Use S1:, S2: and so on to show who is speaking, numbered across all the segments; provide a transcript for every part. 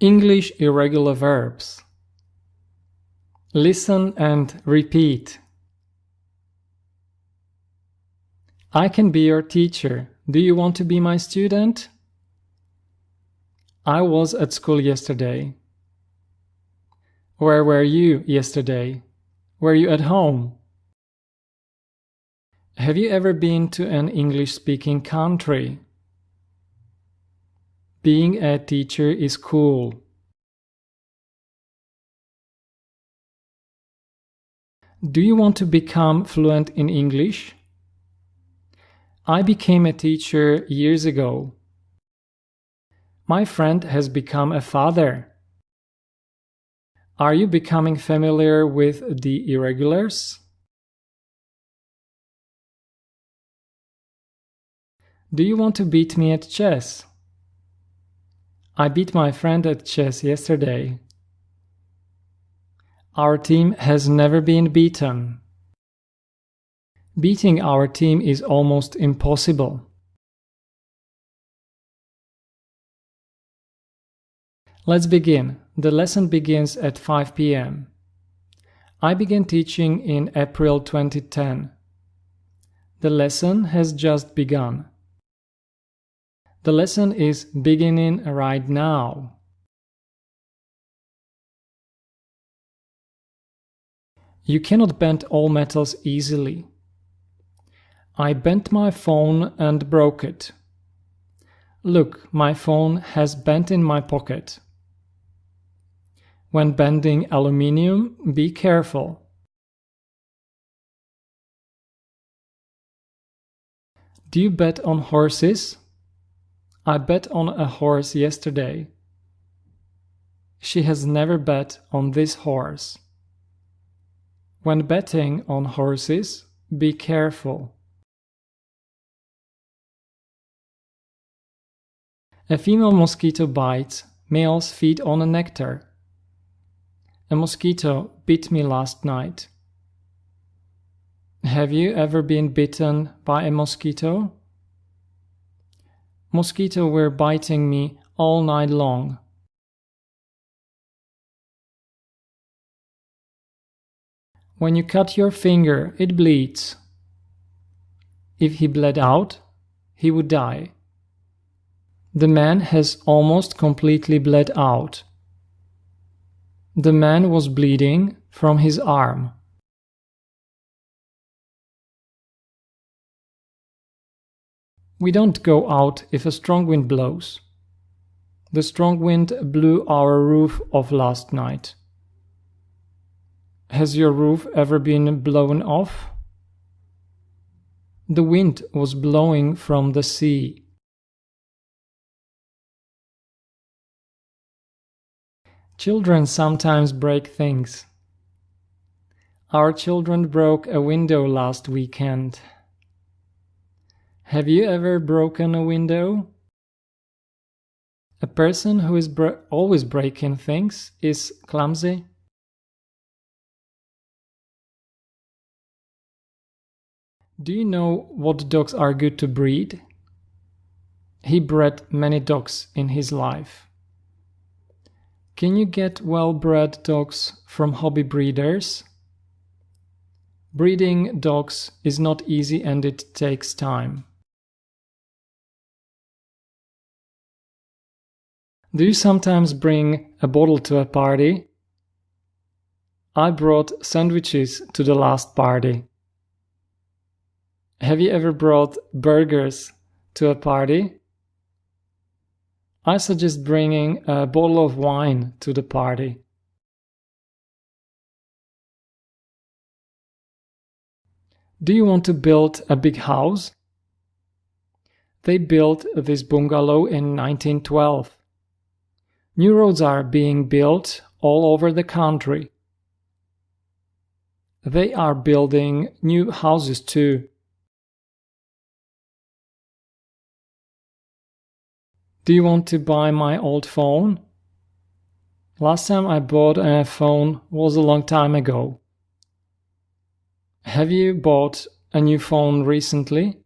S1: English irregular verbs. Listen and repeat. I can be your teacher. Do you want to be my student? I was at school yesterday. Where were you yesterday? Were you at home? Have you ever been to an English-speaking country? Being a teacher is cool. Do you want to become fluent in English? I became a teacher years ago. My friend has become a father. Are you becoming familiar with the irregulars? Do you want to beat me at chess? I beat my friend at chess yesterday. Our team has never been beaten. Beating our team is almost impossible. Let's begin. The lesson begins at 5 p.m. I began teaching in April 2010. The lesson has just begun. The lesson is beginning right now. You cannot bend all metals easily. I bent my phone and broke it. Look, my phone has bent in my pocket. When bending aluminium, be careful. Do you bet on horses? I bet on a horse yesterday. She has never bet on this horse. When betting on horses, be careful. A female mosquito bites, males feed on a nectar. A mosquito bit me last night. Have you ever been bitten by a mosquito? Mosquito were biting me all night long. When you cut your finger, it bleeds. If he bled out, he would die. The man has almost completely bled out. The man was bleeding from his arm. We don't go out if a strong wind blows. The strong wind blew our roof off last night. Has your roof ever been blown off? The wind was blowing from the sea. Children sometimes break things. Our children broke a window last weekend. Have you ever broken a window? A person who is bro always breaking things is clumsy. Do you know what dogs are good to breed? He bred many dogs in his life. Can you get well-bred dogs from hobby breeders? Breeding dogs is not easy and it takes time. Do you sometimes bring a bottle to a party? I brought sandwiches to the last party. Have you ever brought burgers to a party? I suggest bringing a bottle of wine to the party. Do you want to build a big house? They built this bungalow in 1912. New roads are being built all over the country. They are building new houses too. Do you want to buy my old phone? Last time I bought a phone was a long time ago. Have you bought a new phone recently?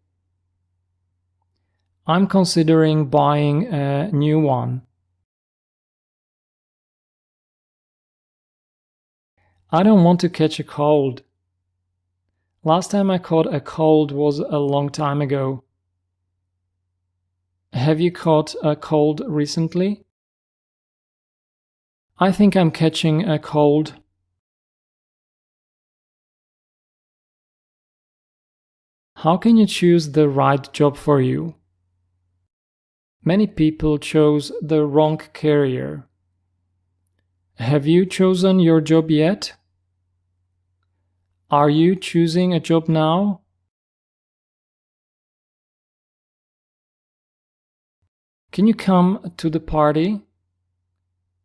S1: I'm considering buying a new one. I don't want to catch a cold. Last time I caught a cold was a long time ago. Have you caught a cold recently? I think I'm catching a cold. How can you choose the right job for you? Many people chose the wrong career. Have you chosen your job yet? Are you choosing a job now? Can you come to the party?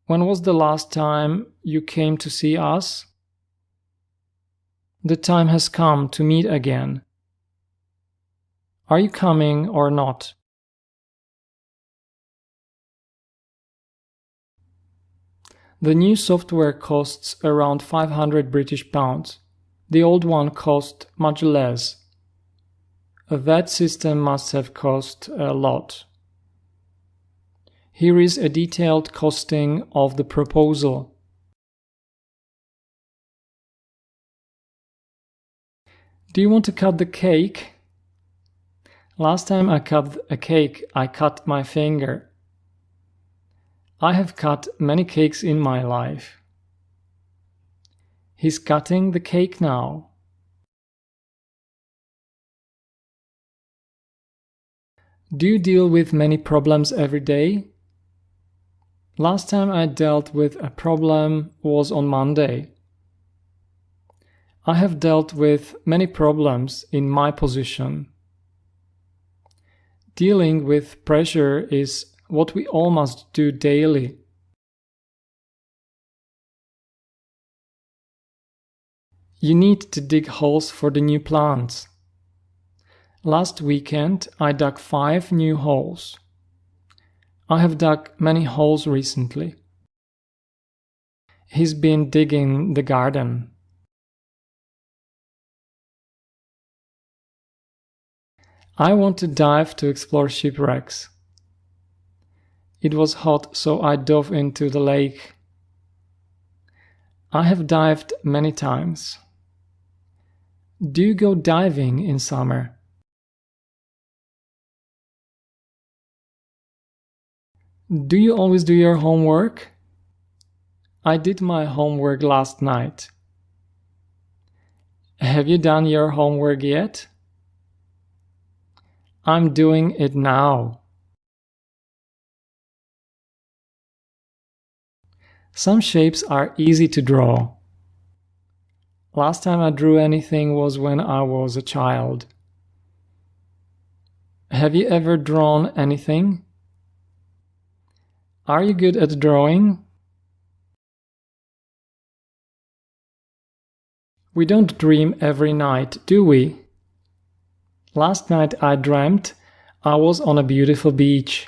S1: When was the last time you came to see us? The time has come to meet again. Are you coming or not? The new software costs around 500 British pounds. The old one cost much less. That system must have cost a lot. Here is a detailed costing of the proposal. Do you want to cut the cake? Last time I cut a cake, I cut my finger. I have cut many cakes in my life. He's cutting the cake now. Do you deal with many problems every day? Last time I dealt with a problem was on Monday. I have dealt with many problems in my position. Dealing with pressure is what we all must do daily. You need to dig holes for the new plants. Last weekend I dug five new holes. I have dug many holes recently. He's been digging the garden. I want to dive to explore shipwrecks. It was hot, so I dove into the lake. I have dived many times. Do you go diving in summer? Do you always do your homework? I did my homework last night. Have you done your homework yet? I'm doing it now. Some shapes are easy to draw. Last time I drew anything was when I was a child. Have you ever drawn anything? Are you good at drawing? We don't dream every night, do we? Last night I dreamt I was on a beautiful beach.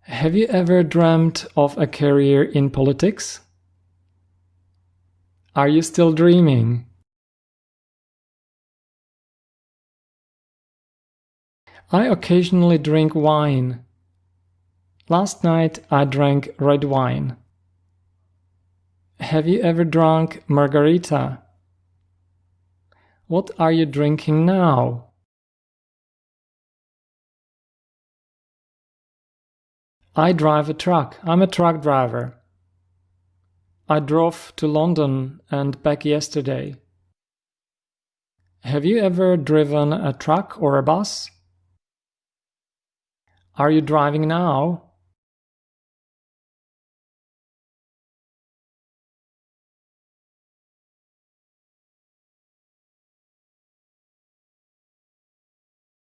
S1: Have you ever dreamt of a career in politics? Are you still dreaming? I occasionally drink wine. Last night I drank red wine. Have you ever drunk margarita? What are you drinking now? I drive a truck. I'm a truck driver. I drove to London and back yesterday. Have you ever driven a truck or a bus? Are you driving now?